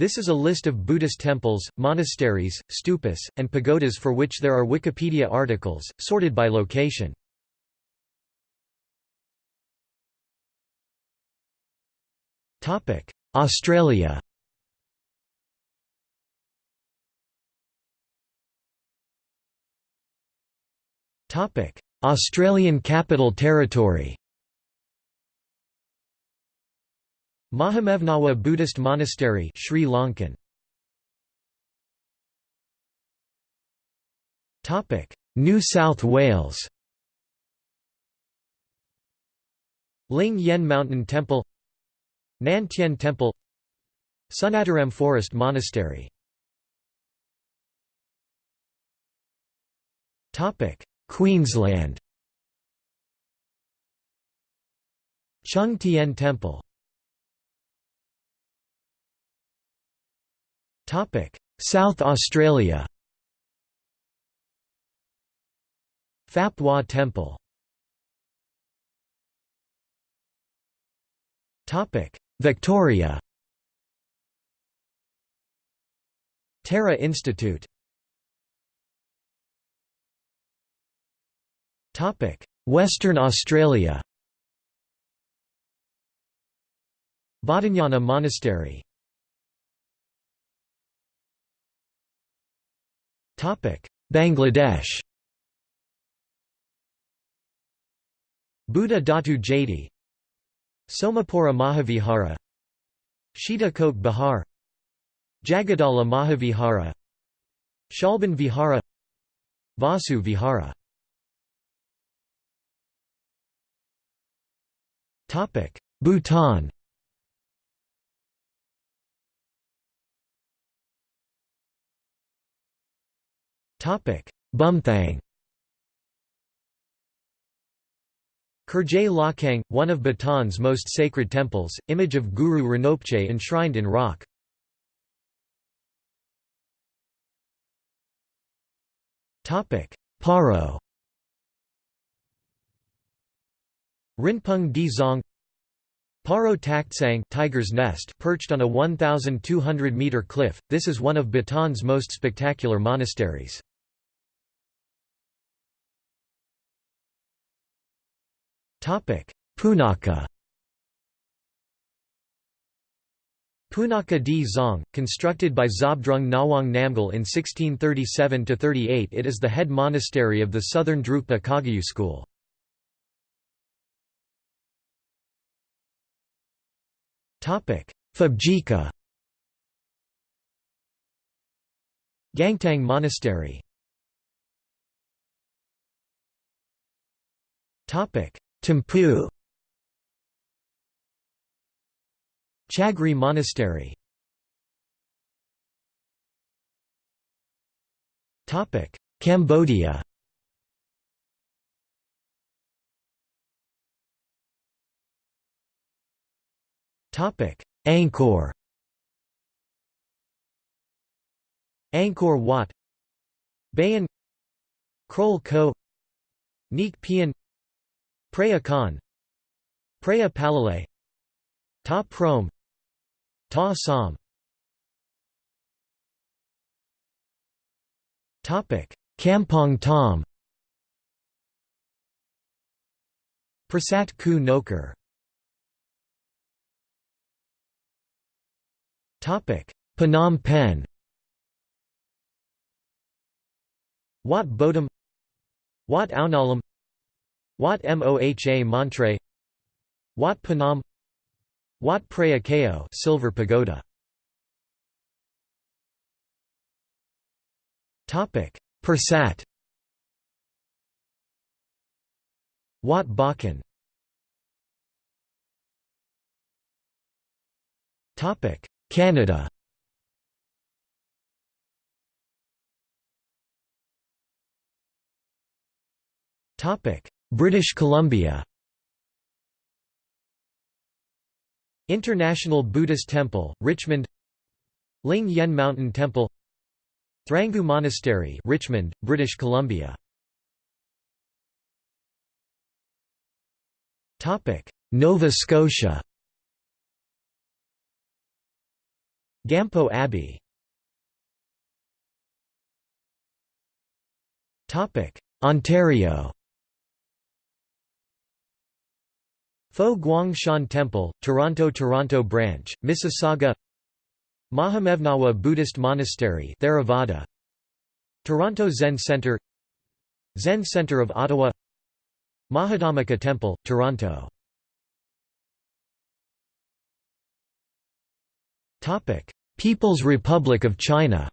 This is a list of Buddhist temples, monasteries, stupas, and pagodas for which there are Wikipedia articles, sorted by location. Australia Australian Capital Territory Mahamevnawa Buddhist Monastery Sri Lankan. Topic New South Wales. Ling Yen Mountain Temple Nan Tien Temple Sunnataram Forest Monastery. Topic Queensland. Chung Tien Temple South Australia. Phap Hua Temple. Victoria. Tara Institute. Topic Western Australia. Bodhinyana Monastery Bangladesh. Buddha Datu Jati Somapura Mahavihara. Shita Kot Bihar. Jagadala Mahavihara. Shalban Vihara. Vasu Vihara. Bhutan Bumthang Khurje Lakhang, one of Bhutan's most sacred temples, image of Guru Rinpoche enshrined in rock. Paro. Rinpung Dzong. Paro Taktsang Tiger's Nest perched on a 1,200-metre cliff, this is one of Bhutan's most spectacular monasteries. Punakha Punaka. Dzong, constructed by Zhabdrung Ngawang Namgyal in 1637–38 it is the head monastery of the southern Drukpa Kagyu school. Phobjikha Gangteng Monastery Thimphu Chagri Monastery. Cambodia. Topic Angkor. Angkor Wat. Bayon Krol Ko. Neak Pean Preah Khan Preah Palilay Ta Prohm Ta Som. Kampong Thom Prasat Ku Nokar Phnom Penh. Wat Botum. Wat Ounalom Wat Moha Montre Wat Phnom Wat Preah Keo Silver Pagoda. Topic. Pursat Wat Bakan Topic. Canada Topic British Columbia. International Buddhist Temple, Richmond. Ling Yen Mountain Temple. Thrangu Monastery Richmond, British Columbia. Nova Scotia. Gampo Abbey. Ontario Fo Guang Shan Temple, Toronto Toronto Branch, Mississauga. Mahamevnawa Buddhist Monastery Theravada. Toronto Zen Centre Zen Centre of Ottawa. Mahadhamaka Temple, Toronto. People's Republic of China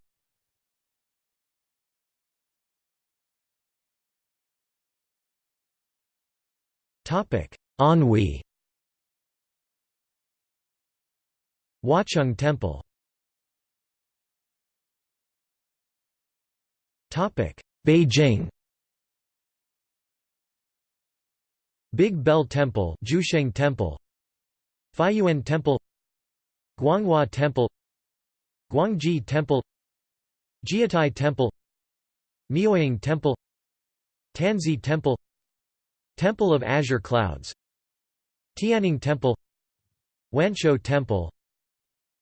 Anhui Huacheng Temple. Beijing. Big Bell Temple Juesheng Temple. Fayuan Temple. Guanghua Temple. Guangji Temple. Jietai Temple. Miaoying Temple. Tanzi Temple. Temple of Azure Clouds Tianning Temple Wanshou Temple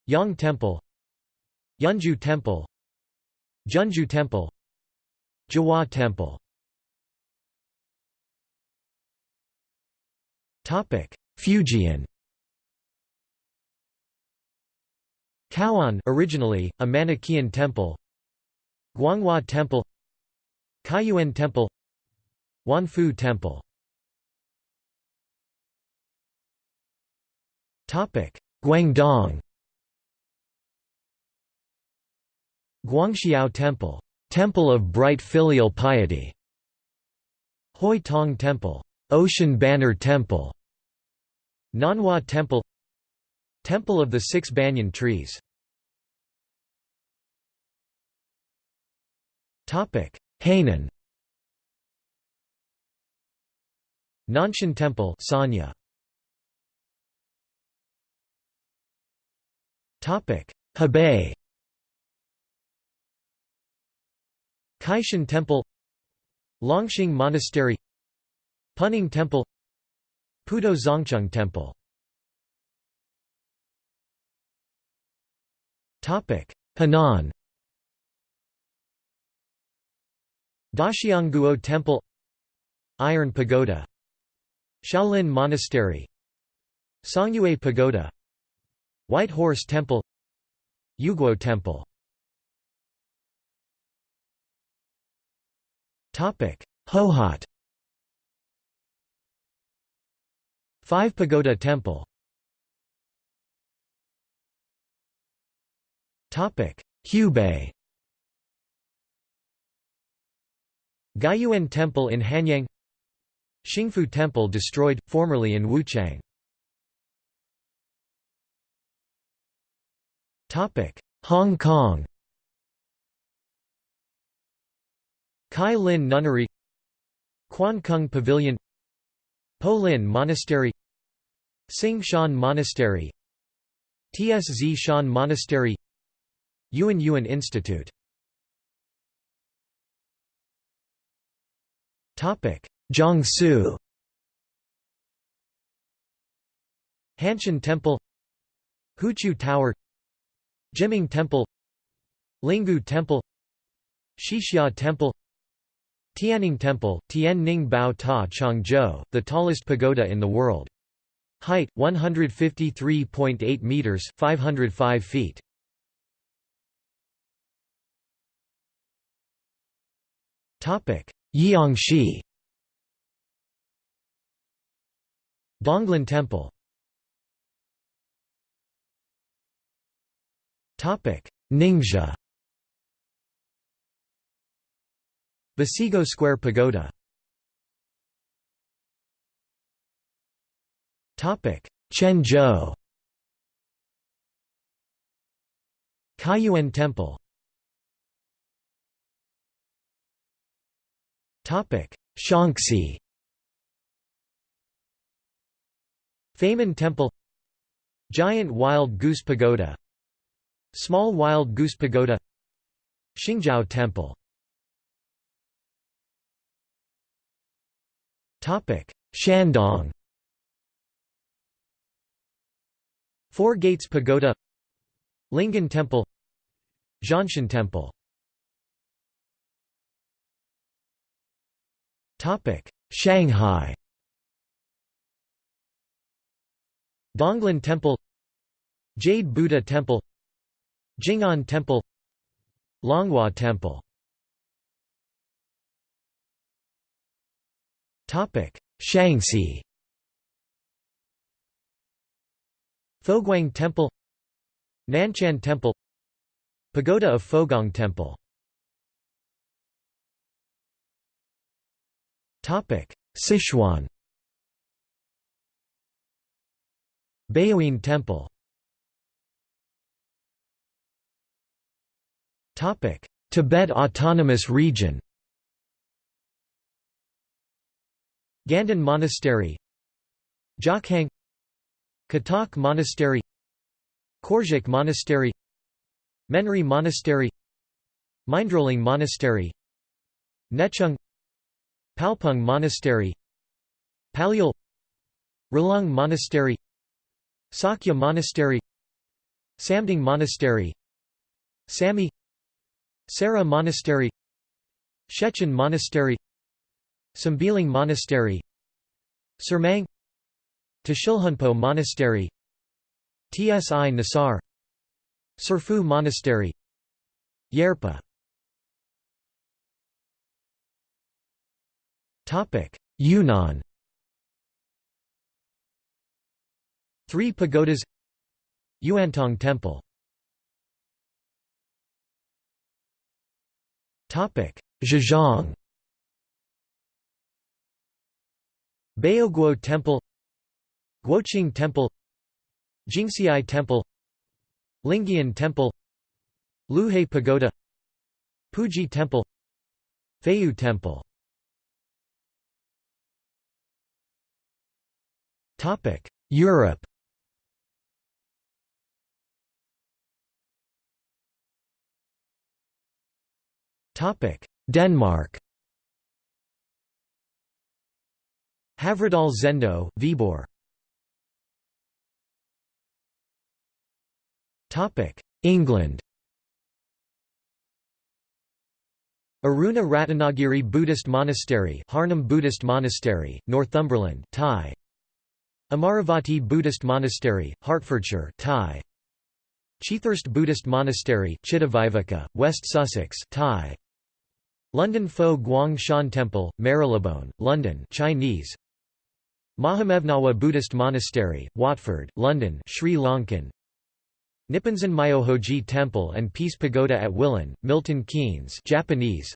Yang Temple Yunju Temple Junju Temple Jiahua Temple. Fujian. Cao'an originally, a Manichaean temple. Guanghua Temple Kaiyuan Temple Wanfu Temple Guangdong Guangxiao Temple, Temple of Bright Filial Piety. Hoi Tong Temple, Ocean Banner Temple. Nanhua Temple, Temple of the Six Banyan Trees. Topic: Hainan. Nanshan Temple, Sanya. Hebei. Kaishan Temple Longxing Monastery Puning Temple Putuo Zongcheng Temple. Henan. Daxiangguo Temple Iron Pagoda. Shaolin Monastery. Songyue Pagoda White Horse Temple Yuguo Temple. Hohhot. Five Pagoda Temple. Hubei. Guiyuan Temple in Hanyang. Xingfu Temple destroyed, formerly in Wuchang Hong Kong Kai Lin Nunnery Quan Kung Pavilion Po Lin Monastery Sing Shan Monastery Tsz Shan Monastery Yuan Yuan Institute Topic: Jiangsu Hanshan Temple Huqiu Tower Jiming Temple Linggu Temple Shixia Temple Tianning Temple, Tianning Bao Ta Changzhou, the tallest pagoda in the world. Height 153.8 meters, 505 feet. Topic: Jiangxi. Donglin Temple. Ningxia. Basigo Square Pagoda. Quanzhou Kaiyuan Temple. Shaanxi. Famen Temple. Giant Wild Goose Pagoda Small Wild Goose Pagoda Xingzhou Temple. Shandong. Four Gates Pagoda Linggan Temple Zhanshan Temple. Shanghai. Donglan Temple Jade Buddha Temple Jing'an Temple Longhua Temple. Topic Shaanxi Foguang Temple Nanchan Temple Pagoda of Fogong Temple. Topic Sichuan. Baoyin Temple Tibet Autonomous Region Ganden Monastery Jokhang Katok Monastery Korjuk Monastery Menri Monastery Mindroling Monastery Nechung Palpung Monastery Palyul Rilung Monastery Sakya Monastery Samding Monastery Sami Sera Monastery Shechen Monastery Sambiling Monastery Surmang Tashilhunpo Monastery Tsi Nesar Tsurphu Monastery Yerpa. Yunnan Three pagodas. Yuantong Temple Zhejiang. Baoguo Temple Guoqing Temple Jingxiai Temple Lingyan Temple Luhe Pagoda Puji Temple Feiyu Temple. Europe Denmark Havredal Zendo, Viborg England Aruna Ratanagiri Buddhist Monastery Harnham Buddhist Monastery, Northumberland Thai. Amaravati Buddhist Monastery, Hertfordshire Thai. Chithurst Buddhist Monastery Chittavivaka, West Sussex Thai. London Fo Guang Shan Temple, Marylebone, London Chinese. Mahamevnawa Buddhist Monastery, Watford, London Sri Lankan. Nipponzan Myohoji Temple and Peace Pagoda at Willen, Milton Keynes Japanese.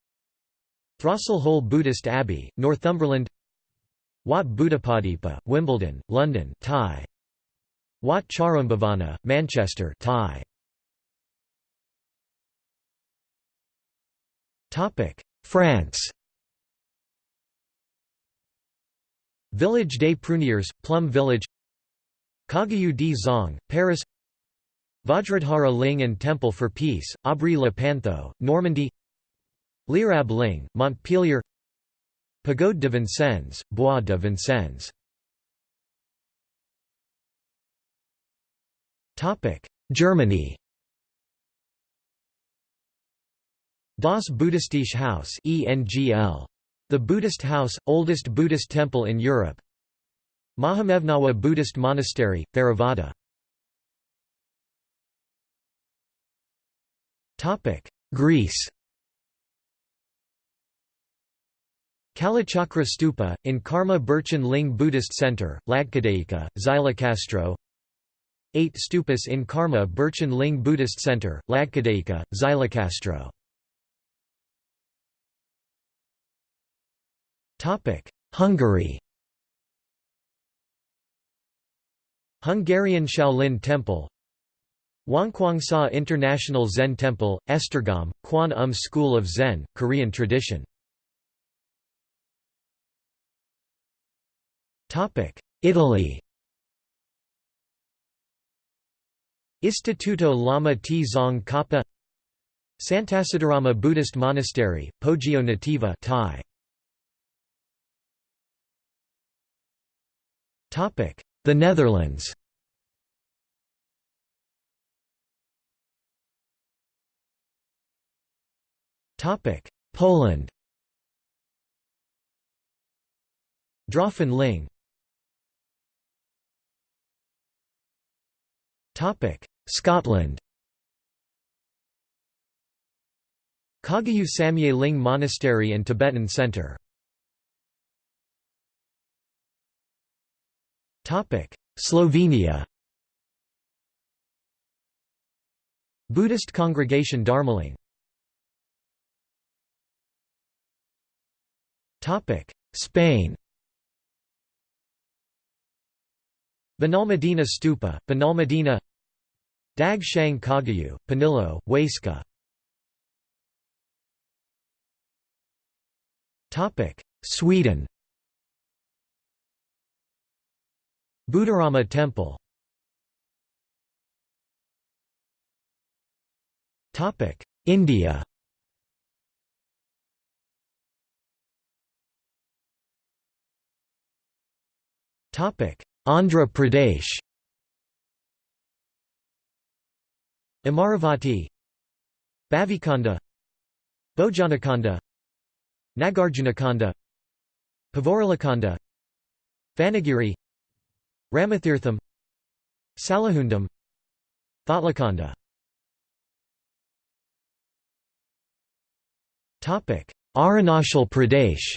Throstle Hole Buddhist Abbey, Northumberland. Wat Buddhapadipa, Wimbledon, London Thai. Wat Charumbhavana, Manchester Thai. France. Village des Pruniers, Plum Village. Kagyu Dzong, Paris. Vajradhara Ling and Temple for Peace, Aubry le Pantho, Normandy. Lerab Ling, Montpellier Pagode de Vincennes, Bois de Vincennes. Germany Das Buddhistische Haus ENGL. The Buddhist House, oldest Buddhist temple in Europe. Mahamevnawa Buddhist Monastery, Theravada. Greece. Kalachakra Stupa, in Karma Berchen Ling Buddhist Center, Lagkadeika, Xylokastro 8 stupas in Karma Berchen Ling Buddhist Center, Lagkadeika, Xylokastro Hungary. Hungarian Shaolin Temple. Wonkwangsa International Zen Temple, Esztergom, Kwan Um School of Zen, Korean tradition. Italy. Istituto Lama T Zong Kappa. Santacittarama Buddhist Monastery, Poggio Nativo Thai. The Netherlands. Poland. Draufen Scotland. Kagyu Samye Ling Monastery and Tibetan Center. Slovenia. Buddhist congregation Dharmaling Spain. Benalmadena Stupa, Benalmadena Dag Shang Kagyu, Panillo, Huesca. Sweden Buddharama Temple. India. Andhra Pradesh. Amaravati. Bhavikonda Bojanakonda Nagarjunakonda Pavoralakonda Vanagiri Ramathirtham Salahundam Thotlakonda Arunachal Pradesh.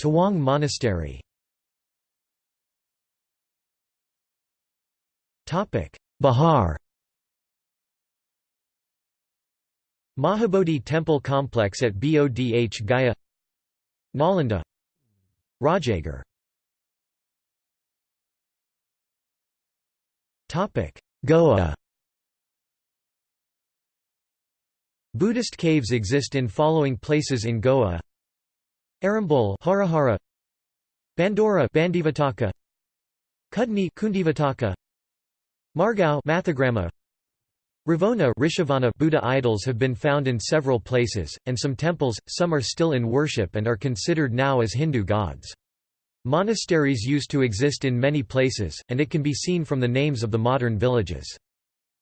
Tawang Monastery. Bihar. Mahabodhi Temple Complex at Bodh Gaya Nalanda Rajagarh Goa. Buddhist caves exist in following places in Goa. Arambol Harihara. Bandora Bandivataka. Kudni Kundivataka. Margao Mathagrama Ravona Rishavana Buddha idols have been found in several places, and some temples, some are still in worship and are considered now as Hindu gods. Monasteries used to exist in many places, and it can be seen from the names of the modern villages.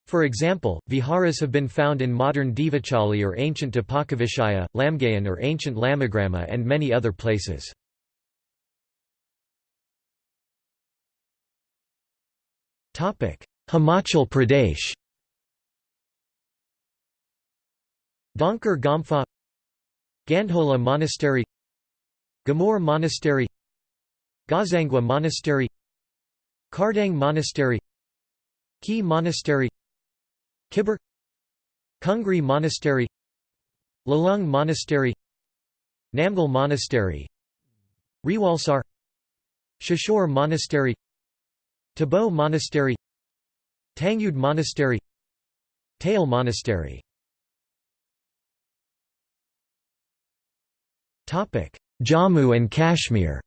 For example, viharas have been found in modern Devachali or ancient Dipakavishaya, Lamgaon or ancient Lamagrama and many other places. Himachal Pradesh Dankar Gampha Gandhola Monastery Gamor Monastery Gazangwa Monastery Kardang Monastery Ki Monastery Kibber Kungri Monastery Lalung Monastery Namgal Monastery Rewalsar Shishore Monastery Tabo Monastery Tangyud Monastery Tail Monastery Jammu and Kashmir.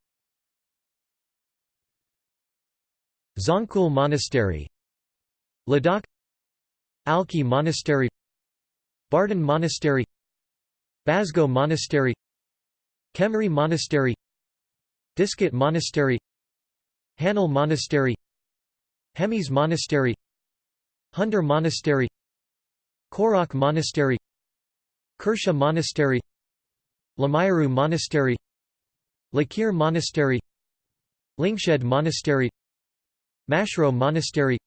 Zangkul Monastery. Ladakh. Alchi Monastery. Bardhan Monastery. Basgo Monastery. Khemri Monastery. Diskit Monastery. Hanal Monastery. Hemis Monastery. Hundur Monastery. Korak Monastery. Karsha Monastery Lamayuru Monastery Likir Monastery Lingshed Monastery Mashro Monastery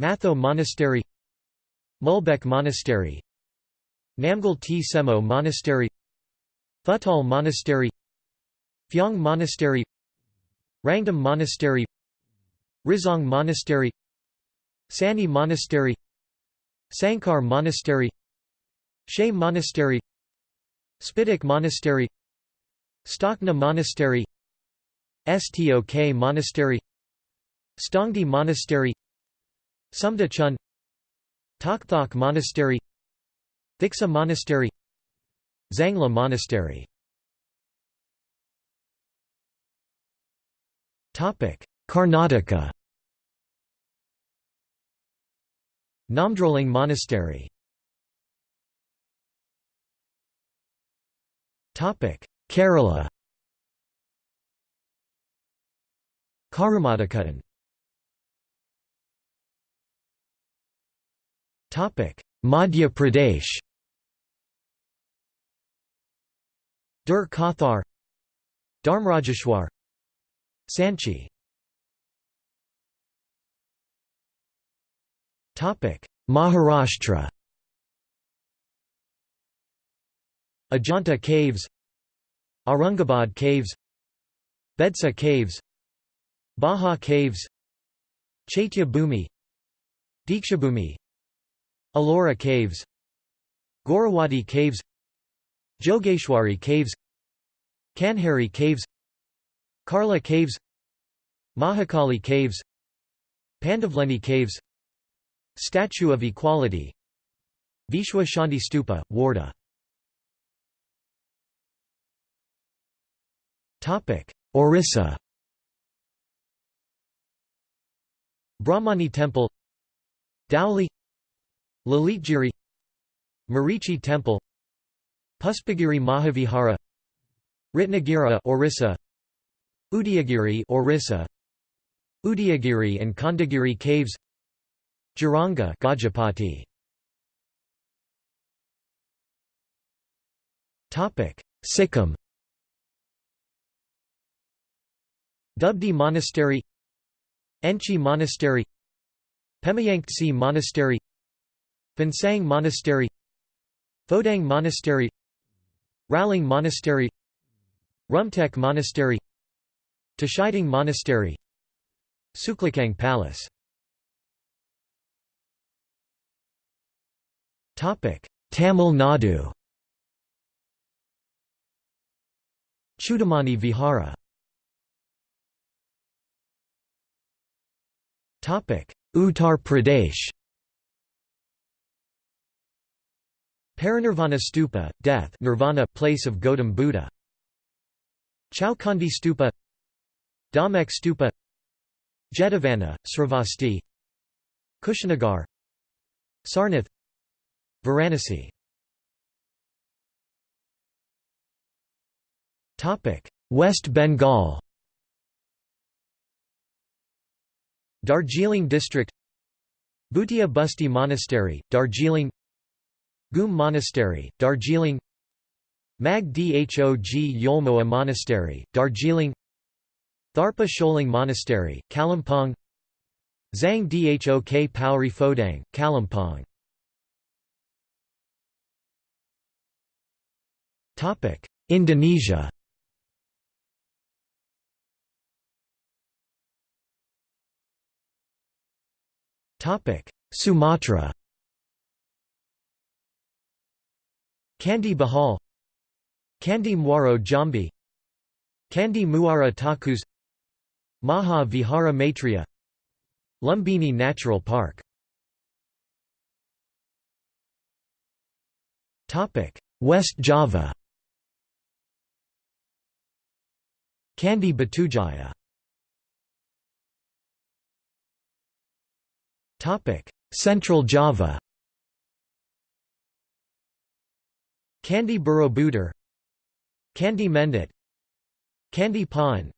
Matho Monastery Mulbek Monastery Namgal T. Semo Monastery Thutal Monastery Phyong Monastery Rangdum Monastery Rizong Monastery Sani Monastery Sankar Monastery Shey Monastery Spituk Monastery Stakna Monastery Stok Monastery Stongdi Monastery Sumda Chun Tokthok Monastery Thiksey Monastery Zangla Monastery. Karnataka. Namdroling Monastery Kerala. Karumadakuttan Madhya Pradesh. Dur Kathar. Dharmrajeshwar. Sanchi. Topic. Maharashtra Ajanta Caves Aurangabad Caves Bedsa Caves Bhaja Caves Chaitya Bhumi Dikshabhumi Ellora Caves Gorawadi Caves Jogeshwari Caves Kanheri Caves Karla Caves Mahakali Caves Pandavleni Caves Statue of Equality Vishwa Shanti Stupa, Wardha Orissa. Brahmani Temple. Dhauli Lalitgiri. Marichi Temple. Puspagiri Mahavihara. Ratnagiri Orissa. Udayagiri Orissa. Udayagiri and Khandagiri caves. Jaranga Gajapati. Topic. Sikkim Dubdi Monastery Enchi Monastery Pemayangtse Monastery Phensang Monastery Phodang Monastery Ralang Monastery Rumtek Monastery Tashiding Monastery Tsuklakhang Palace. Tamil Nadu. Chudamani Vihara Uttar Pradesh. Parinirvana Stupa, death. Nirvana place of Gautam Buddha. Chowkhandi Stupa. Dhamek Stupa. Jetavana, Sravasti Kushinagar. Sarnath. Varanasi. West Bengal Darjeeling District Bhutia Busti Monastery, Darjeeling Ghum Monastery, Darjeeling Mag Dhog Yolmoa Monastery, Darjeeling Tharpa Sholing Monastery, Kalimpong Zhang Dhok Pauri Phodang, Kalimpong. Indonesia Sumatra. Candi Bahal Candi Muaro Jambi Candi Muara Takus Maha Vihara Maitreya Lumbini Natural Park. West Java. Candi Batujaya Central Java. Candi Borobudur Candi Mendut Candi Pawon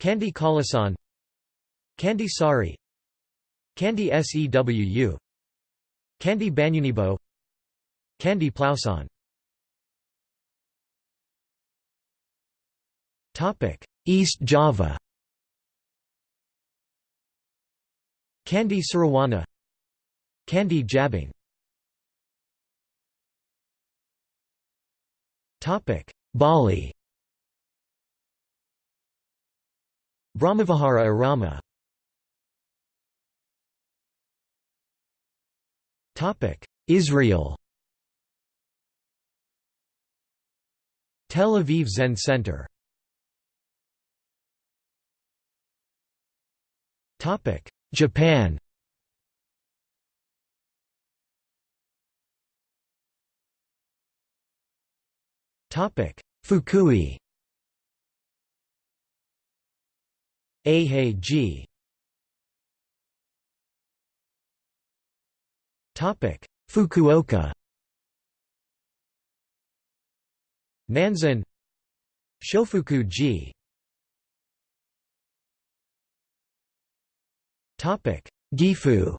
Candi Kalasan Candi Sari. Candi Sewu Candi Banyunibo. Candi Plaosan East Java Candi Surawana Candi Jabing. Bali. Brahmavihara Irama Israel. Tel Aviv Zen Center Japan. Topic. Fukui. Ahei Topic. Fukuoka. Nanzan Shofuku-ji Gifu.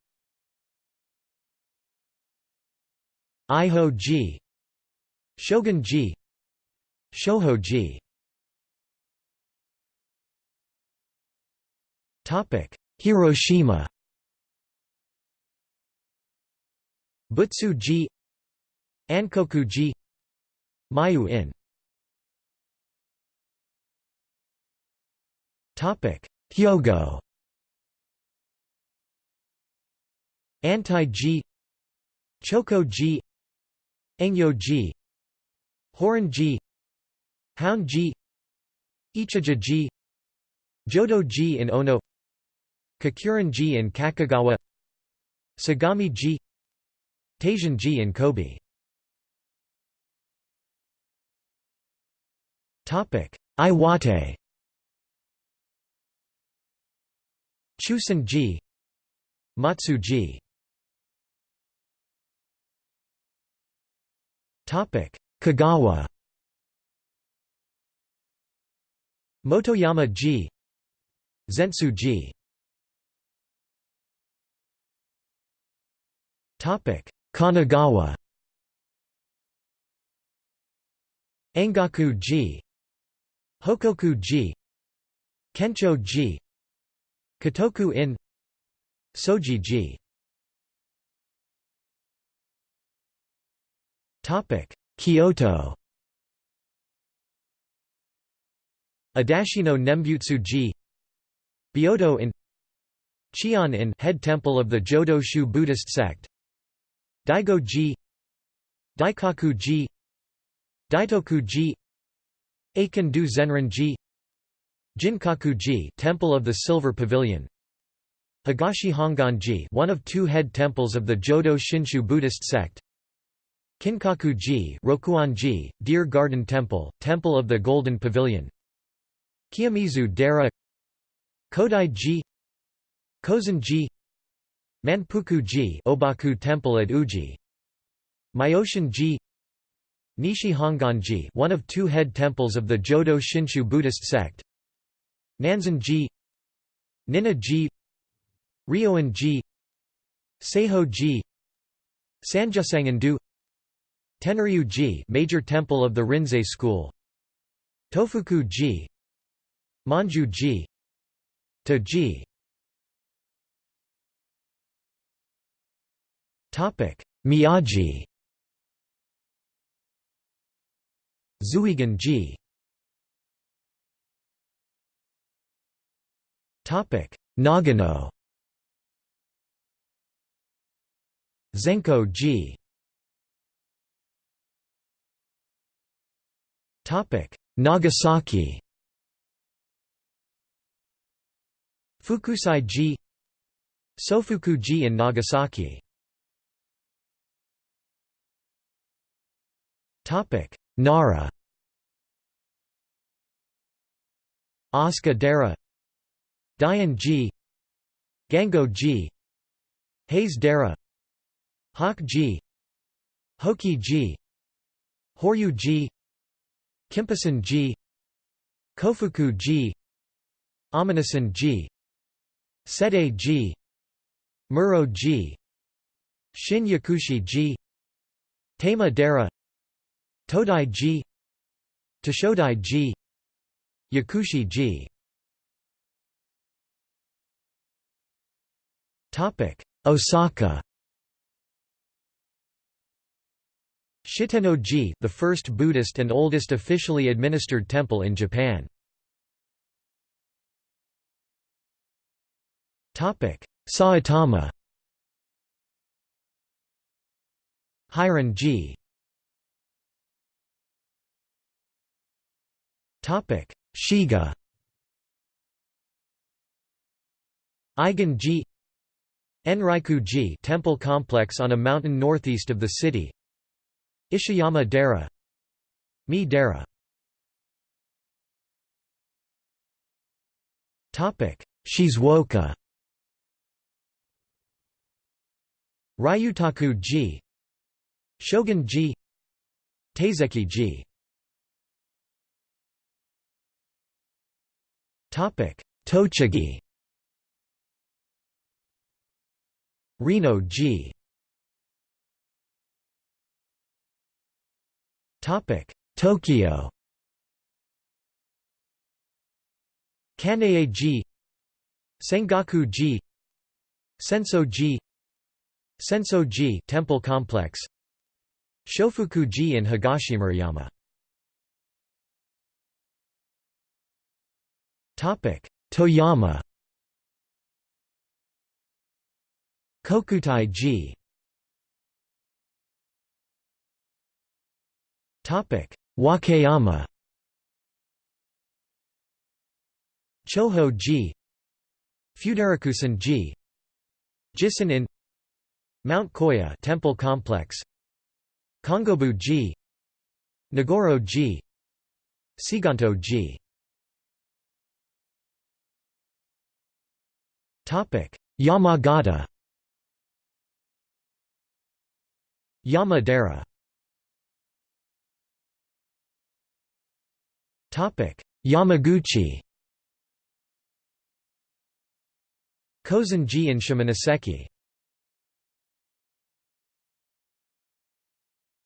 Iho-ji Shogun-ji Shoho-ji Hiroshima. Buttsu-ji Ankoku-ji Mayu-in Hyogo Anti-ji Choko-ji, Engyo G Horin-ji, Hound G Ichijo-ji Jodo G in Ono Kakuren-ji in Kakogawa Sagami G Taishan-ji in Kobe. Iwate. Chusan G Motsu-ji Kagawa. Motoyama-ji Zentsu-ji topic Kanagawa. Engaku-ji Hokoku-ji Kencho-ji Kotoku-in Soji-ji Kyoto Adashino Nembutsu-ji Byodo-in Chion in head temple of the Jodo Shu Buddhist sect. Daigo-ji Daikaku-ji Daitoku-ji Eikan-do Zenrin-ji Ginkaku-ji Temple of the Silver Pavilion. Higashi Hongan-ji one of two head temples of the Jodo Shinshu Buddhist sect Kinkaku-ji Rokuon-ji, Deer Garden Temple, Temple of the Golden Pavilion. Kiyomizu Dera Kodai-ji Kozen-ji Manpuku-ji Obaku Temple at Uji. Myoshin-ji Nishi Hongan-ji one of two head temples of the Jodo Shinshu Buddhist sect. Nanzen-ji Ninna-ji Ryoan-ji Saiho-ji Sanjusangen-do Tenryu-ji major temple of the Rinzai school. Tofuku-ji Manju-ji To-ji Miyagi Zuigan-ji Topic Nagano. Zenko-ji Nagasaki Fukusai-ji Sofuku-ji in Nagasaki Topic: Nara Asuka Dera Daian-ji Gango-ji Hase Dera Hokki-ji Hoki-ji Horyu-ji Kimpusen-ji Kofuku G Aminasan G Sede G, Muro-ji Shin Yakushi-ji Taima Dera Todai-ji Toshodai-ji Yakushi-ji Osaka Shitenno-ji, the first Buddhist and oldest officially administered temple in Japan. Saitama. Heirin-ji Shiga. Eigen-ji Enryaku-ji temple complex on a mountain northeast of the city Ishiyama Dera Mii Dera Shizuoka Ryutaku-ji Shogun-ji Teizeki-ji Tochigi. Rinno-ji Tokyo. Kan'ei-ji Sengaku-ji Senso-ji Senso-ji temple complex. Shofuku-ji in Higashimurayama Topic. Toyama. Kokutai-ji Wakayama. Choho-ji Fudarakusan-ji Jisan in Mount Koya Temple Complex. Kongobu-ji Negoro-ji Seiganto-ji Topic. Yamagata. Yamadera Yamaguchi Kozenji and Shimonoseki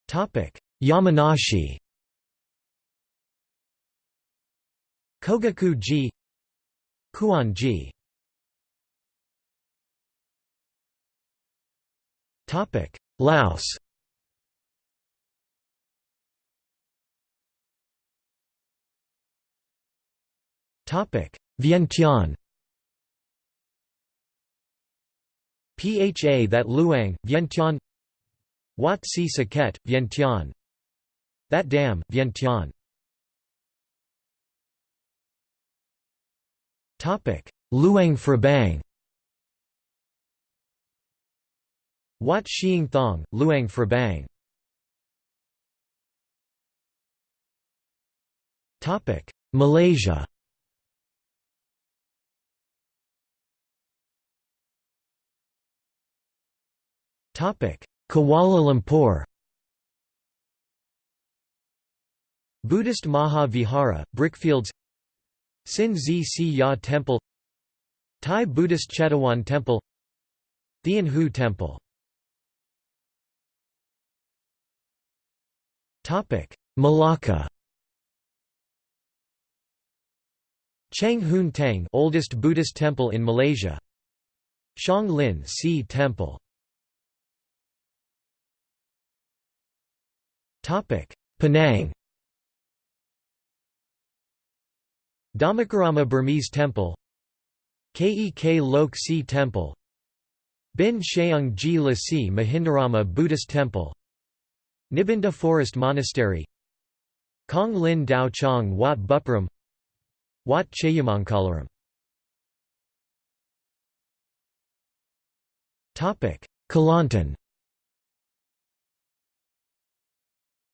Topic. Yamanashi Kogaku-ji Kuon-ji Topic. Laos Vientiane. Pha that Luang, Vientiane. Wat Si Saket, Vientiane. That Dam, Vientiane. Luang Prabang Wat Xieng Thong, Luang Prabang Topic. Malaysia Kuala Lumpur Buddhist Maha Vihara, Brickfields Sin Zi Si Ya Temple Thai Buddhist Chetawan Temple Thean Hou Temple Malacca Cheng Hoon Teng oldest Buddhist temple in Malaysia. Shang Lin Si Temple Penang. Dhammikarama Burmese Temple. Kek Lok Si Temple. Bin Sheung Ji La Si Mahindarama Buddhist Temple. Nibbinda Forest Monastery. Kong Lin Dao Chong Wat Bupram Wat Chayamangkalaram Kelantan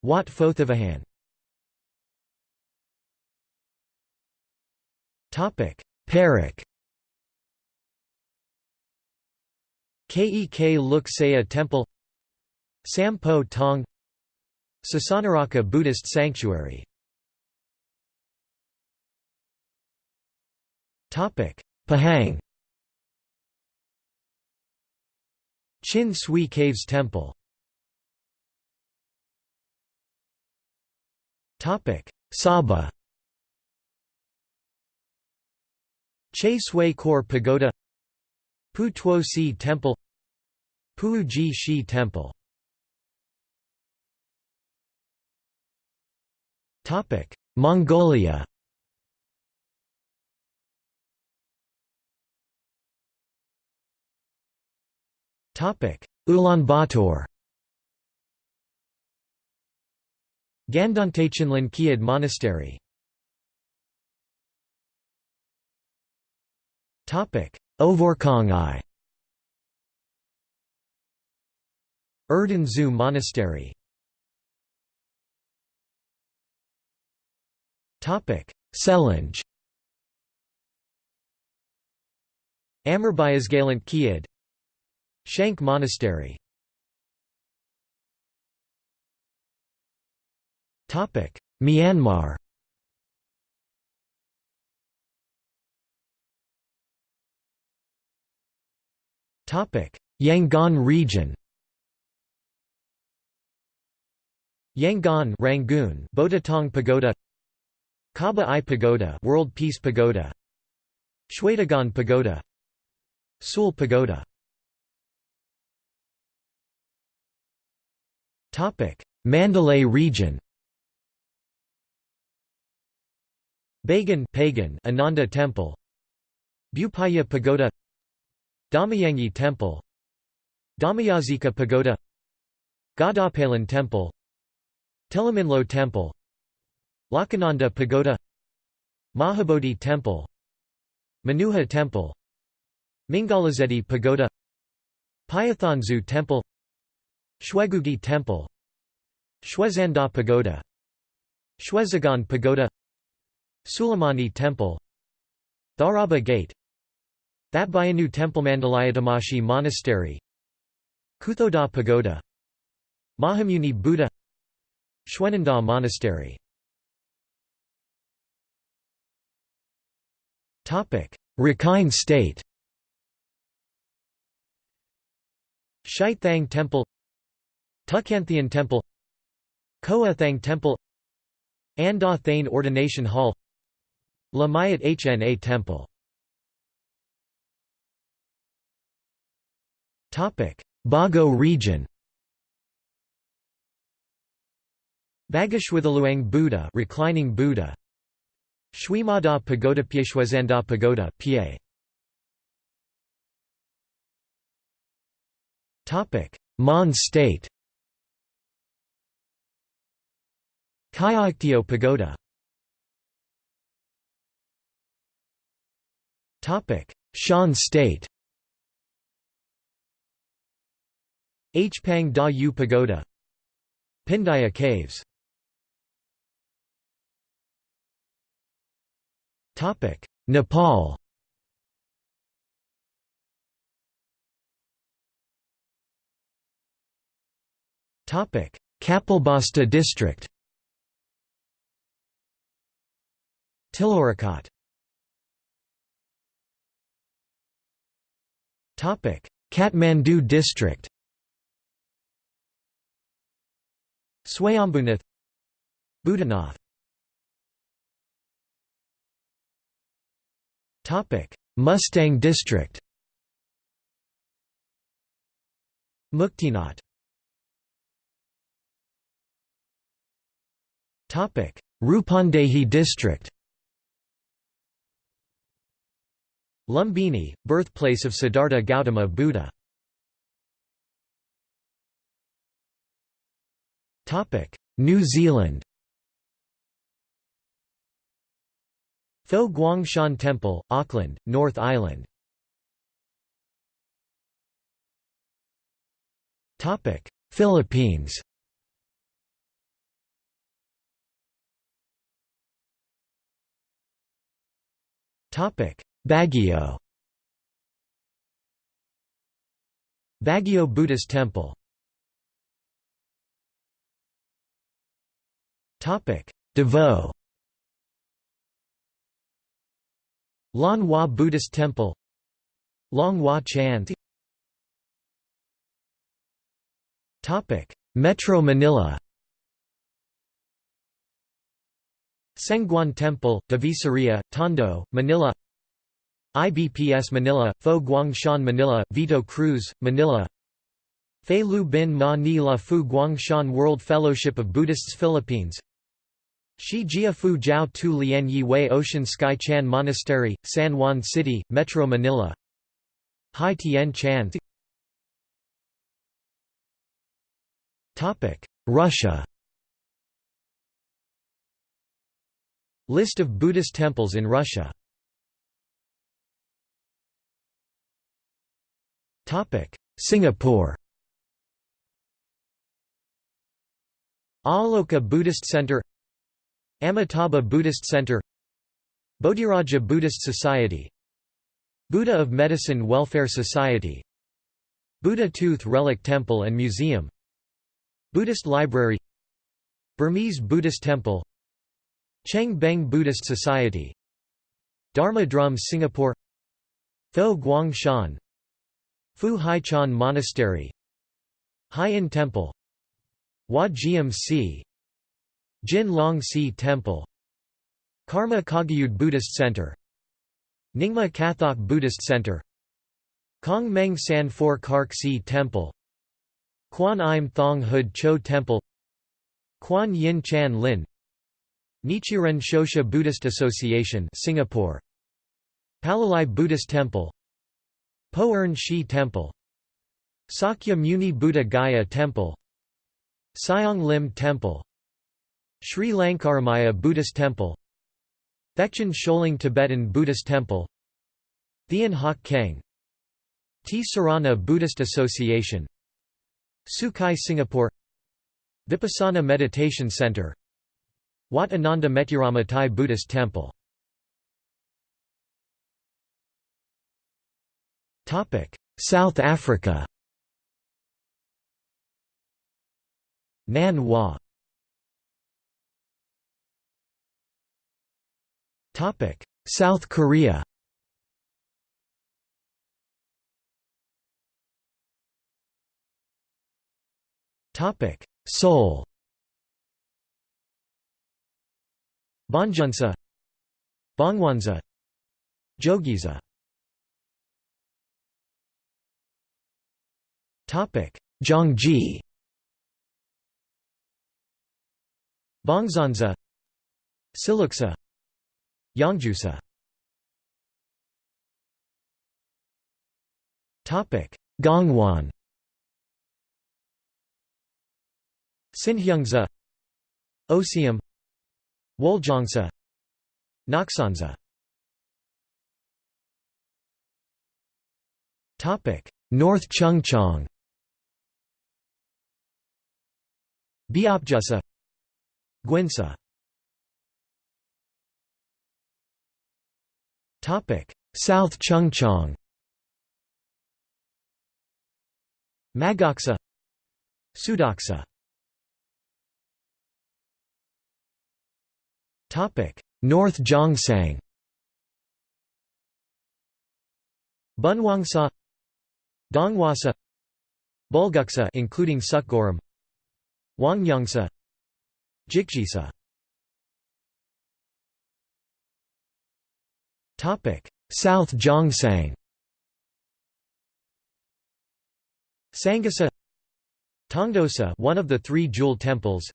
Wat Fothavahan Perak. Kek Luk Saya Temple. Sampo Tong. Sasanarakkha Buddhist Sanctuary. Topic Pahang. Chin Swee Caves Temple Sabah. Che Sui Kor Pagoda. Pu Tuo Si Temple. Puu Jih Shih Temple. Mongolia. Ulaanbaatar Gandantechenlan Kiad Monastery. Ovorkhangai Erdene Zuu Monastery. Topic Selenge Amarbayasgalant Kiad Shank Monastery Myanmar. Yangon region. Yangon Rangoon Botataung Pagoda Kaba Aye Pagoda World Peace Pagoda Shwedagon Pagoda Sule Pagoda. Topic. Mandalay region Bagan Pagan Ananda Temple. Bupaya Pagoda. Dhammayangyi Temple. Dhammayazika Pagoda. Gadapalan Temple. Htilominlo Temple. Lawkananda Pagoda. Mahabodhi Temple. Manuha Temple. Mingalazedi Pagoda. Pyathanzu Temple. Shwegugyi Temple. Shwesandaw Pagoda. Shwezigon Pagoda Sulamani Temple Tharaba Gate Thatbyinnyu Temple Mandalayadamashi Monastery Kuthodaw Pagoda Mahamuni Buddha Shwenandaw Monastery. Rakhine State. Shaithang Temple Tukanthian Temple Koa Thang Temple Anda Thane Ordination Hall Lamayat Hna Temple. Bago region. Bagashwithaluang Buddha reclining Buddha. Shwemawdaw Pagoda Pyeshwazanda Pagoda Pie Topic Mon State. Kyaiktiyo Pagoda Shan State Hpang Da Yu Pagoda Pindaya Caves Topic. Nepal Topic. Kapilvastu district Tilaurakot Kathmandu district Swayambhunath Topic. Mustang district Muktinath Topic. Rupandehi district Lumbini, birthplace of Siddhartha Gautama Buddha. New Zealand. Fo Guang Shan Temple, Auckland, North Island. Philippines Baguio. Baguio Buddhist Temple. Davao. Lan Hua Buddhist Temple. Long Hua Chan Metro Manila. Sengguan Temple, Divisoria, Tondo, Manila IBPS Manila, Fo Guangshan Manila, Vito Cruz, Manila. Fei Lu Bin Ma Ni La Fu Guangshan World Fellowship of Buddhists Philippines. Shi Jia Fu Jiao Tu Lian Yi Wei Ocean Sky Chan Monastery, San Juan City, Metro Manila. Hai Tien Chan. Russia. List of Buddhist temples in Russia Singapore. Aloka Buddhist Center Amitabha Buddhist Center Bodhiraja Buddhist Society Buddha of Medicine Welfare Society Buddha Tooth Relic Temple and Museum Buddhist Library Burmese Buddhist Temple Cheng Beng Buddhist Society Dharma Drums Singapore Fo Guang Shan Fu Hai Chan Monastery Hai In Temple Hua GMC Jin Long Si Temple Karma Kagyud Buddhist Center Nyingma Kathok Buddhist Center Kong Meng San For Kark Si Temple Kwan Im Thong Hood Cho Temple Kwan Yin Chan Lin Nichiren Shoshu Buddhist Association Singapore Palelai Buddhist Temple Po Earn Shi Temple Sakya Muni Buddha Gaya Temple Siong Lim Temple Sri Lankaramaya Buddhist Temple Thekchen Choling Tibetan Buddhist Temple Thian Hock Keng T. Sarana Buddhist Association Sukai Singapore Vipassana Meditation Center Wat Ananda Metyarama Thai Buddhist Temple South Africa. Nan Hua. South Korea. Seoul. Bongeunsa Bongwanza Jogyesa Zhangji Bongzanza Silleuksa. Yangjusa Gangwon Sinheungsa. Osium Woljeongsa Naksansa Topic: North Chungcheong Beopjusa Guinsa Topic. South Chungcheong. Magoksa Topic. North Gyeongsang Bunhwangsa. Donghwasa. Bulguksa including Seokguram Wangyangsa Jikjisa Topic South Gyeongsang Sangasa Tongdosa one of the three jewel temples.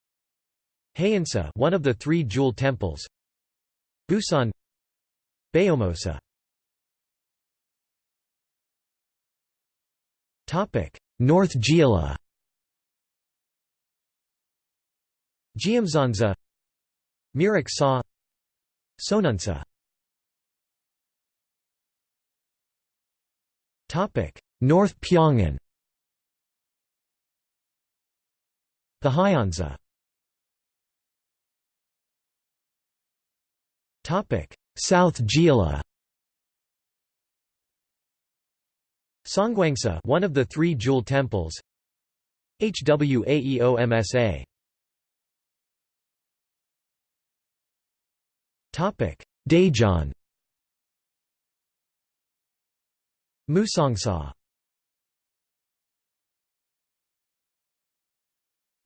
Haeinsa one of the three jewel temples. Busan Beomeosa Topic North Jeolla Geumsansa Mirik Sa Seonunsa. North Pyongan. Pahayansa South Jeolla Songgwangsa one of the three jewel temples. Hwaeomsa Daejeon. Musongsa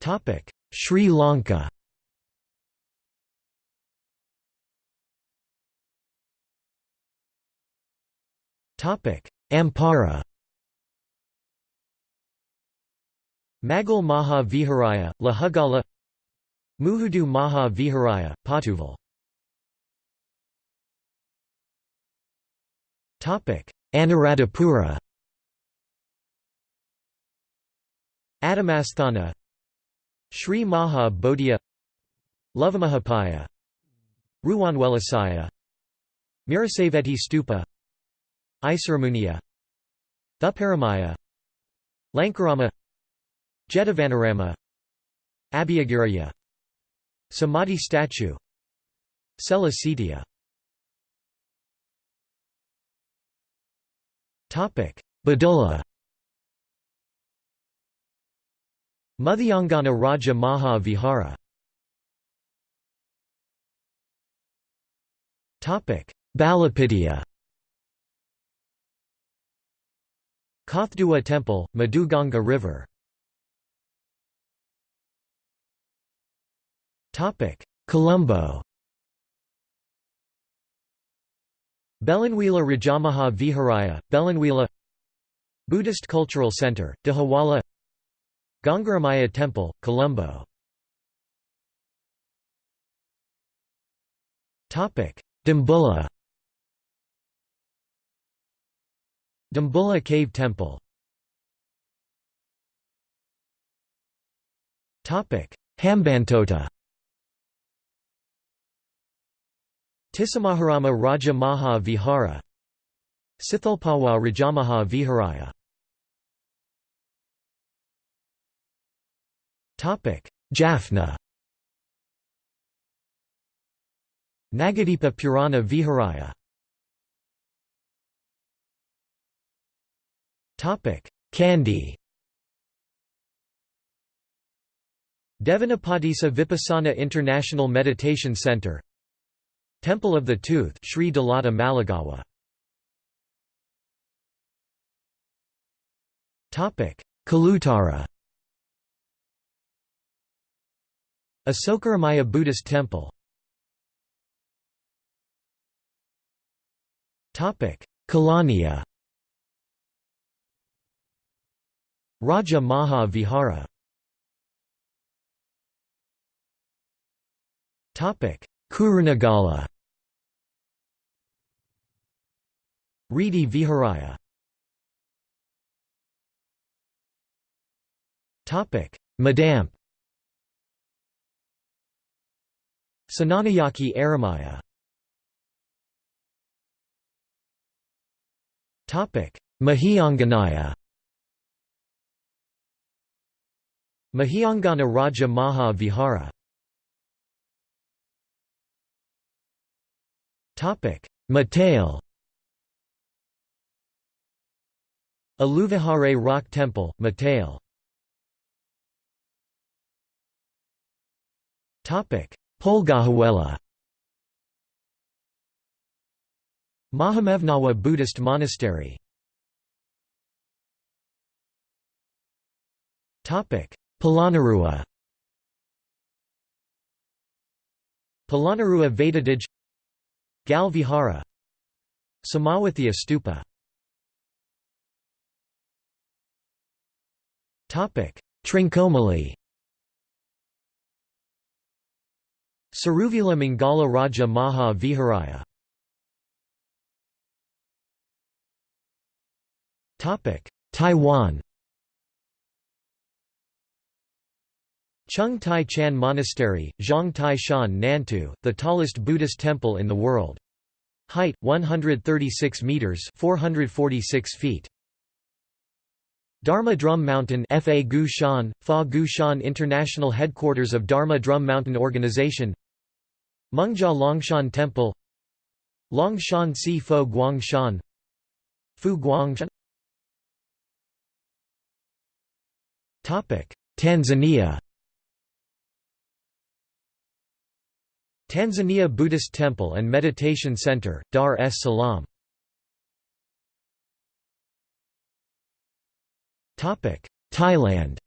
Topic. Sri Lanka. Topic. Ampara. Magal Maha Viharaya, Lahugala. Muhudu Maha Viharaya, Pottuval Anuradhapura. Atamasthana. Sri Maha Bodhya Lovamahapaya. Ruwanwelisaya Mirisaveti Stupa. Isurumuniya Thuparamaya Lankarama. Jetavanarama. Abhayagiriya Samadhi statue. Sela Badulla Muthiyangana Raja Maha Vihara Topic. Balapitiya Kathdua Temple, Madhuganga River. Topic. Colombo Belanwila Rajamaha Viharaya, Belanwila Buddhist Cultural Center, Dahawala Gangaramaya Temple, Colombo. Dambulla. Dambulla Cave Temple. Hambantota Tisamaharama Raja Maha Vihara Sithulpawa Rajamaha Viharaya Jaffna. Nagadipa Purana Viharaya Kandy Devanapadisa Vipassana International Meditation Center Temple of the Tooth Sri Dalada Maligawa Kalutara. Asokaramaya Buddhist Temple. Kelaniya Raja Maha Vihara Kurunegala Ridi Viharaya Madamp. Sananayaki Aramaya. Mahianganaya Mahiyangana Raja Maha Vihara Matale Aluvihare Rock Temple, Matale Polgahawela Mahamevnawa Buddhist Monastery. Polonnaruwa Polonnaruwa Vatadage Gal Vihara Samawathia Stupa Trincomalee. Seruwila Mangala Raja Maha Viharaya. Topic Taiwan Chung Tai Chan Monastery, Zhang Tai Shan Nantou, the tallest Buddhist temple in the world. Height 136 meters, 446 feet. Dharma Drum Mountain Fa Gu Shan, Fa Gu Shan International Headquarters of Dharma Drum Mountain Organization. Mengjia Longshan Temple. Longshan Si Fo Guangshan. Fu Guangshan. Tanzania Tanzania Buddhist Temple and Meditation Center, Dar es Salaam. Thailand.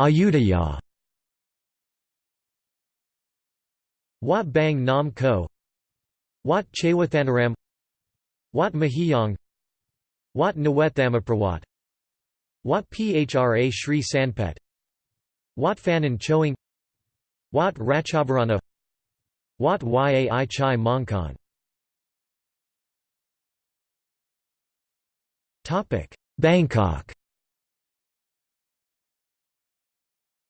Ayutthaya Wat Bang Nam Ko. Wat Chaiwatthanaram Wat Mahiyang Wat Nawethamaprawat Wat Phra Sri Sanphet. Wat Phanan Choeng. Wat Ratchavarana Wat Yai Chai Mongkon Bangkok.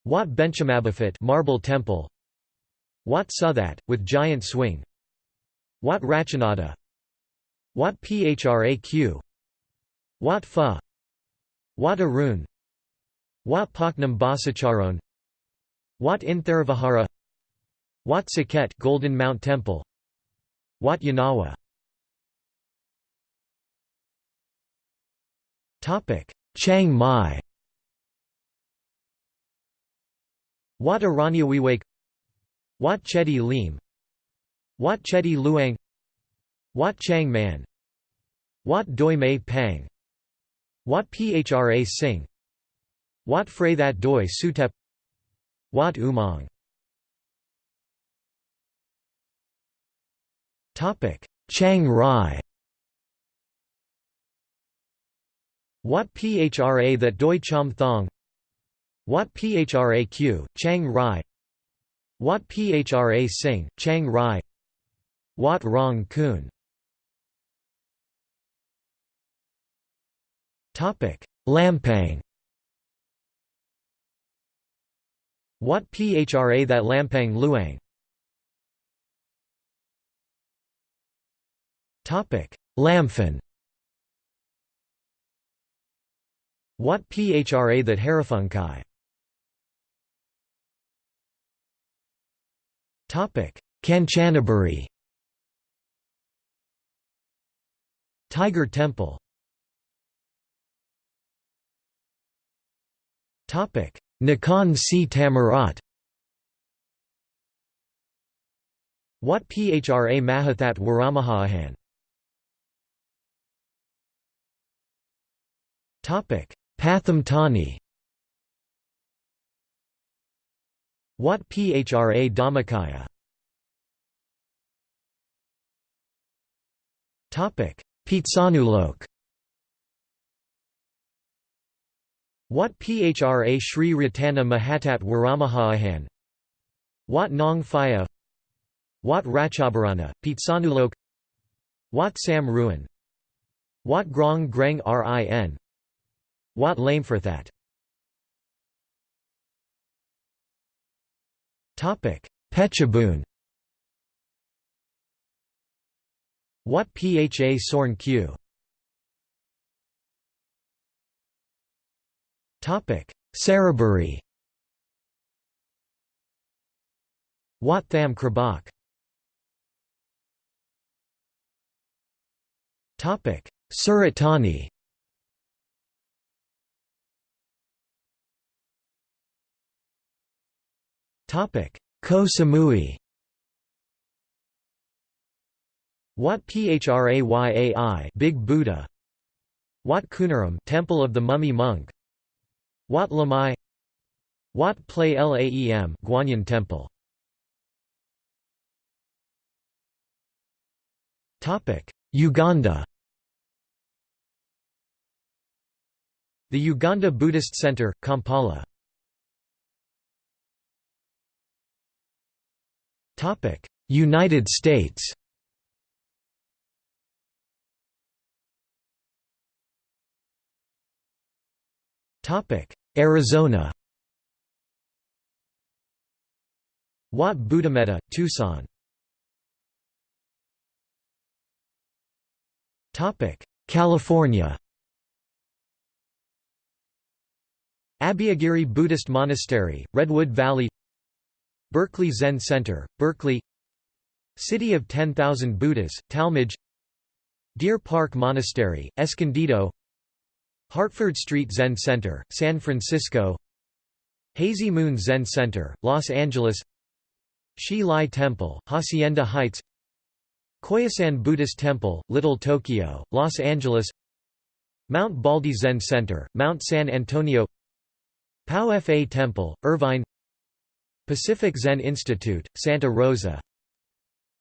Wat Benchamabophit Marble Temple. Wat Suthat, with giant swing. Wat Ratchanada Wat Phra Phraq Wat Pha Wat Arun. Wat Paknam Basacharon Wat Intharavahara Wat Saket Golden Mount Temple. Wat Yanawa. Topic. Chiang Mai. Wat Aranyawiwake Wat Chedi Lim. Wat Chedi Luang. Wat Chang Man. Wat Doi Mae Pang Wat Phra Singh. Wat Phra That Doi Suthep. Wat Umong. Chiang Rai. Wat Phra That Doi Chom Thong. Wat Phra Q, Chiang Rai. Wat Phra Singh, Chiang Rai. Wat Rong Khun Lampang. Wat Phra That Lampang Luang? Lamphun Wat Phra That Hariphunchai? Kanchanaburi. Tiger Temple Nakhon Si Thammarat Wat Phra Mahathat Waramahahan? Pathum Thani. Wat Phra Dhammakaya? Phitsanulok Wat Phra Sri Ratana Mahathat Waramahahan Wat Nong Phaya Wat Ratchabarana, Phitsanulok? Wat Sam Ruin Wat Grong Greng Rin? Wat Lameforthat Phetchabun Wat Pha Sorn Q Saraburi Wat Tham Krabak Surat Thani Koh Samui Wat Phrayai Big Buddha. Wat Khunaram Temple of the Mummy Monk Wat Lamai Wat Plai Laem Guanyin Temple. Topic Uganda. The Uganda Buddhist Center Kampala. Topic: United States. Topic: Arizona. Wat Buddhametta, Tucson. California. Abhayagiri Buddhist Monastery, Redwood Valley Berkeley Zen Center, Berkeley City of 10,000 Buddhas, Talmadge Deer Park Monastery, Escondido Hartford Street Zen Center, San Francisco. Hazy Moon Zen Center, Los Angeles. Hsi Lai Temple, Hacienda Heights. Koyasan Buddhist Temple, Little Tokyo, Los Angeles. Mount Baldy Zen Center, Mount San Antonio. Pao Fa Temple, Irvine. Pacific Zen Institute, Santa Rosa.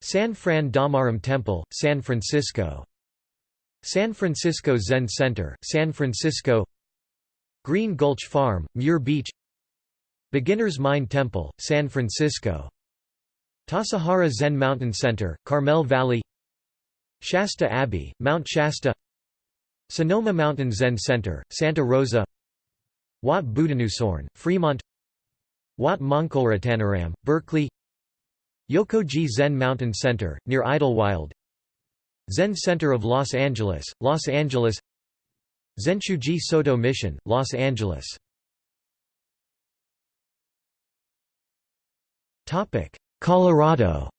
San Fran Dhammaram Temple, San Francisco San Francisco Zen Center, San Francisco Green Gulch Farm, Muir Beach Beginner's Mind Temple, San Francisco Tassajara Zen Mountain Center, Carmel Valley Shasta Abbey, Mount Shasta Sonoma Mountain Zen Center, Santa Rosa Wat Buddhanusorn, Fremont Wat Mongkolratanaram, Berkeley Yokoji Zen Mountain Center, near Idlewild Zen Center of Los Angeles, Los Angeles. Zenshuji Soto Mission, Los Angeles. Colorado.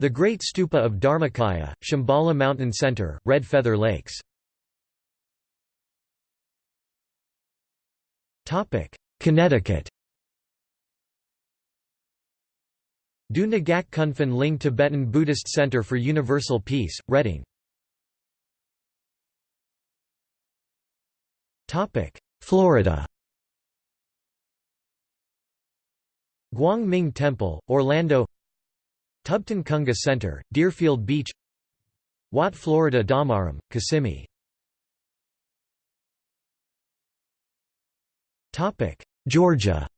The Great Stupa of Dharmakaya, Shambhala Mountain Center, Red Feather Lakes. Connecticut Du Ngak Ling Tibetan Buddhist Center for Universal Peace, Reading. Florida. Guang Ming Temple, Orlando. Tubton Kunga Center, Deerfield Beach. Wat Florida Dhammaram, Kissimmee. Georgia.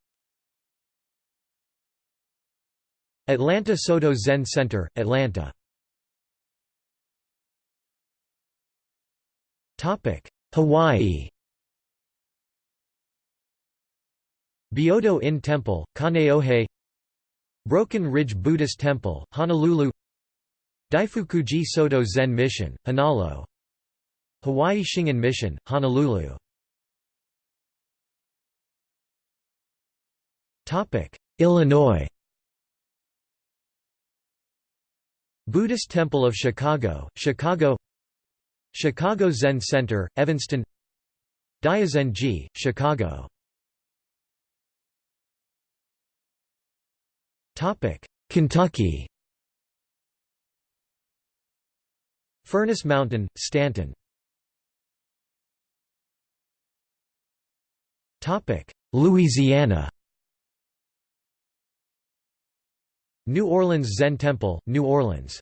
Atlanta Soto Zen Center, Atlanta. Hawaii. Byodo In Temple, Kaneohe. Broken Ridge Buddhist Temple, Honolulu. Daifukuji Soto Zen Mission, Honalo Hawaii Shingon Mission, Honolulu. Illinois Buddhist Temple of Chicago, Chicago Chicago Zen Center, Evanston Daiozenji, Chicago. Kentucky. Furnace Mountain, Stanton. Louisiana New Orleans Zen Temple, New Orleans.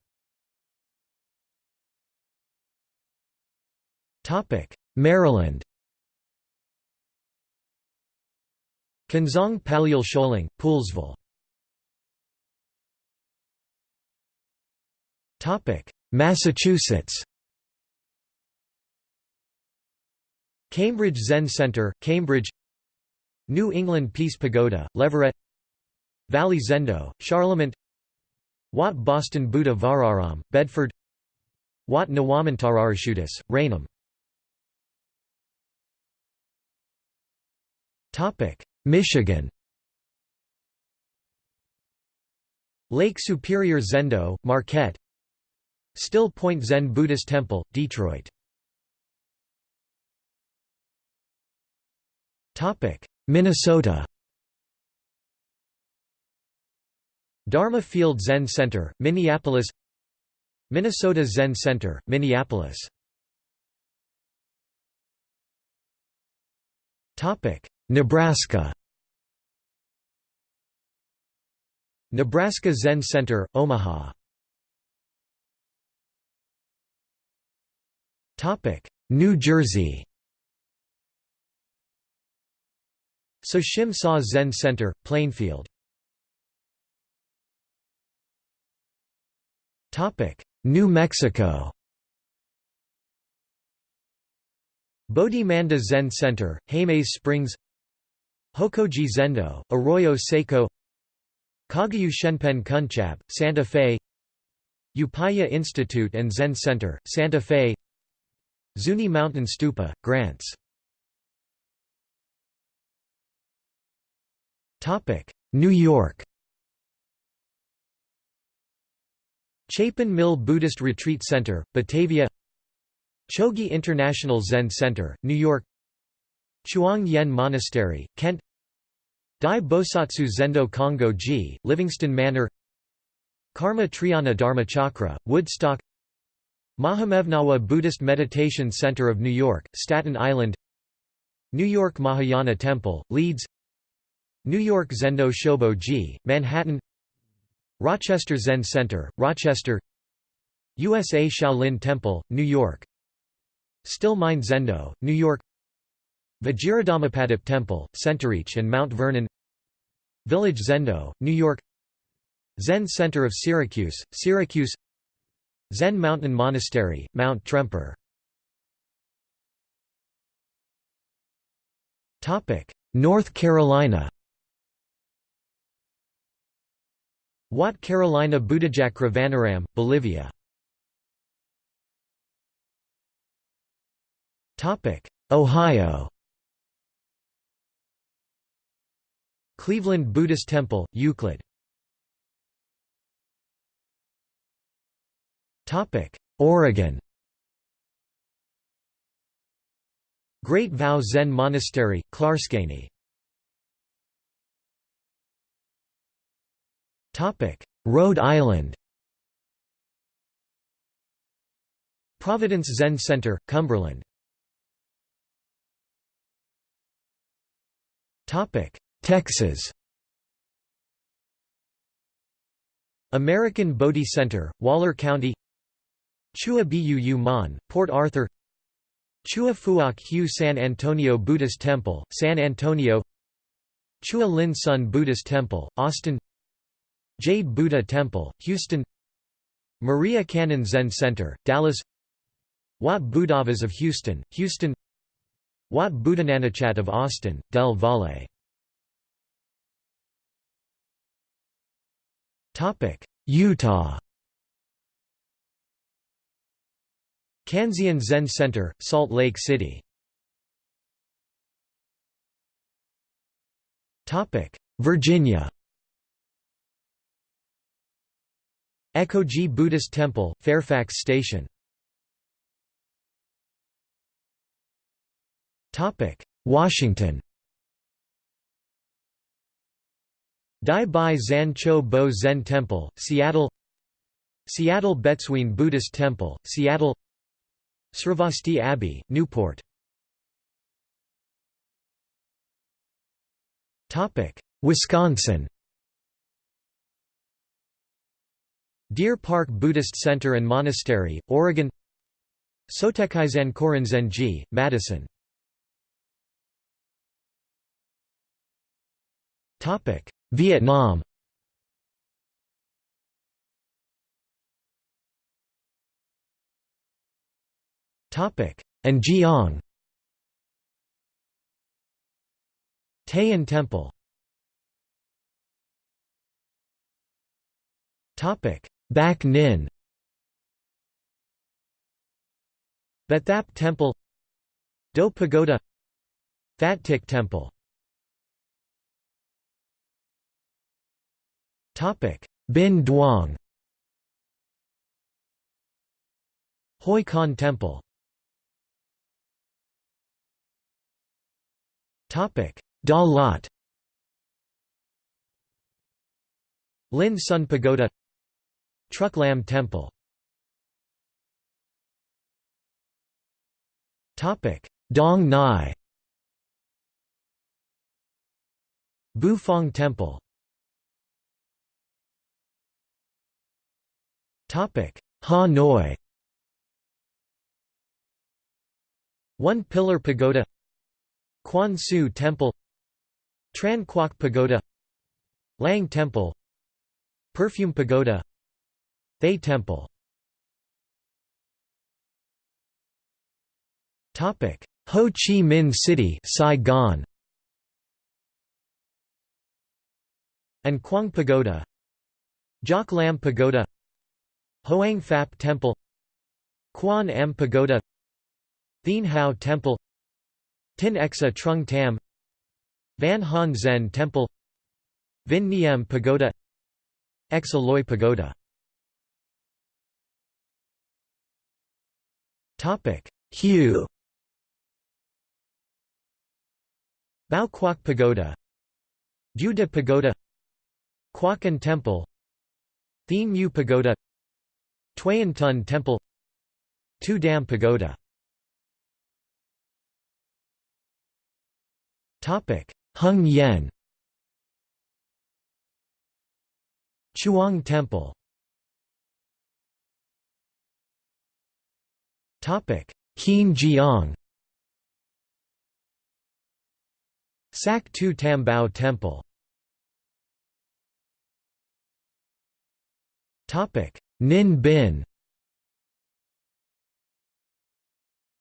Maryland. Kunzang Palyul Choling, Poolesville Massachusetts. Cambridge Zen Center, Cambridge. New England Peace Pagoda, Leverett. Valley Zendo, Charlemont Wat Boston Buddha Vararam, Bedford. Wat Nawamantararashutis, Raynham Michigan. Lake Superior Zendo, Marquette. Still Point Zen Buddhist Temple, Detroit. Minnesota Dharma Field Zen Center, Minneapolis. Minnesota Zen Center, Minneapolis. Nebraska. Nebraska Zen Center, Omaha. New Jersey. Soshim Sa Zen Center, Plainfield New Mexico. Bodhi Manda Zen Center, Jemez Springs. Hokoji Zendo, Arroyo Seco. Kagyu Shenpen Kunchab, Santa Fe. Upaya Institute and Zen Center, Santa Fe. Zuni Mountain Stupa, Grants. New York Chapin Mill Buddhist Retreat Center, Batavia Chogi International Zen Center, New York Chuang Yen Monastery, Kent Dai Bosatsu Zendo Kongo Ji, Livingston Manor Karma Triyana Dharmachakra, Woodstock Mahamevnawa Buddhist Meditation Center of New York, Staten Island New York Mahayana Temple, Leeds New York Zendo Shobo Ji, Manhattan Rochester Zen Center, Rochester. USA Shaolin Temple, New York. Still Mind Zendo, New York. Vajradhammapadip Temple, Centereach and Mount Vernon. Village Zendo, New York. Zen Center of Syracuse, Syracuse. Zen Mountain Monastery, Mount Tremper. North Carolina Wat Carolina Buddhagakra Vanaram, Bolivia. Ohio. Cleveland Buddhist Temple, Euclid. Oregon. Great Vow Zen Monastery, Clatskanie Rhode Island Providence Zen Center, Cumberland. Texas American Bodhi Center, Waller County Chua Bu Mon, Port Arthur Chua Phuoc Hu San Antonio Buddhist Temple, San Antonio Chua Lin Sun Buddhist Temple, Austin Jade Buddha Temple, Houston Maria Kannon Zen Center, Dallas Wat Buddhavas of Houston, Houston Wat Buddhananachat of Austin, Del Valle. Utah. Kanzeon Zen Center, Salt Lake City. Virginia Ekoji Buddhist Temple, Fairfax Station. Washington. Dai Bai Zan Cho Bo Zen Temple, Seattle. Seattle Betsuin Buddhist Temple, Seattle. Sravasti Abbey, Newport. Wisconsin Deer Park Buddhist Center and Monastery, Oregon Sotekai Korinzenji, Madison. Vietnam. And Giang Tay An Temple Bac Ninh But Thap Temple Do Pagoda Phat Tich Temple. Binh Duong Hoi Khanh Temple. Da Lat Linh Son Pagoda Truc Lam Temple. Topic Dong Nai. Buu Phong Temple. Ha Noi. One Pillar Pagoda. Quan Su Temple. Tran Quoc Pagoda. Lang Temple. Perfume Pagoda Thay Temple. Topic: Ho Chi Minh City Saigon. And Quang Pagoda. Giac Lam Pagoda. Hoang Phap Temple. Quan Am Pagoda. Thien Hao Temple. Tinh Xa Trung Tam. Van Hanh Zen Temple. Vinh Nghiem Pagoda. Xa Loi Pagoda Hue. Bao Quoc Pagoda. Buddha Pagoda. Quoc An Temple. Thien Mu Pagoda. Tuyen Tun Temple. Tu Dam Pagoda. Topic: Hung Yen. Chuang Temple Hien Jiang. Sac Tu Tam Bao Temple. Ninh Binh.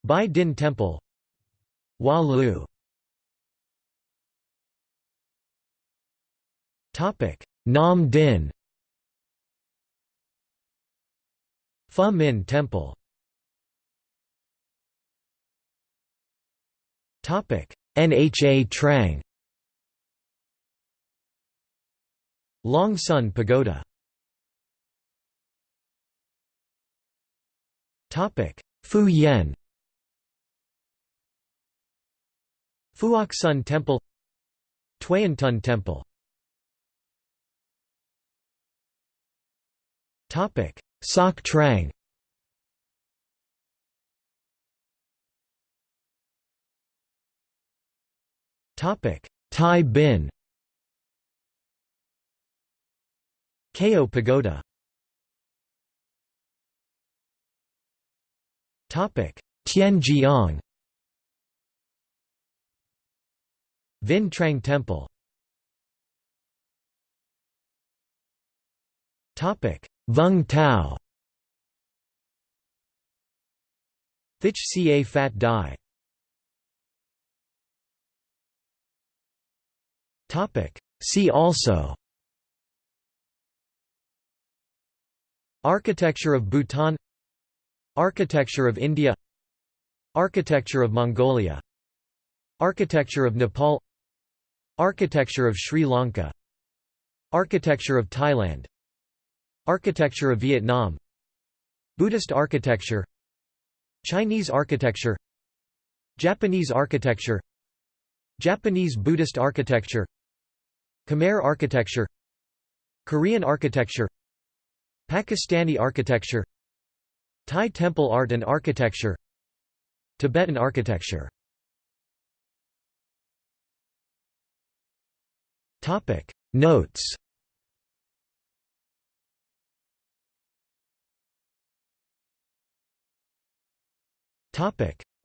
Bai Dinh Temple. Hoa Lu. Nam Dinh. Pho Minh Temple Nha Trang. Long Son Pagoda. Topic. Phu Yen. Phuoc Son Temple. Tuyen Tun Temple. Soc Trang Thai Binh. Keo Pagoda. Topic. Tien Giang. Vinh Trang Temple. Topic. Vung Tau Thich Ca Phat Dai See also. Architecture of Bhutan. Architecture of India. Architecture of Mongolia. Architecture of Nepal. Architecture of Sri Lanka. Architecture of Thailand. Architecture of Vietnam. Buddhist architecture. Chinese architecture. Japanese architecture. Japanese Buddhist architecture Khmer architecture Korean architecture Pakistani architecture Thai temple art and architecture Tibetan architecture. Topic Notes.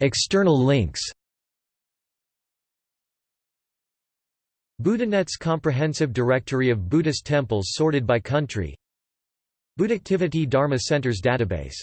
External links Buddhanet's comprehensive directory of Buddhist temples sorted by country. Buddhactivity Dharma Centers database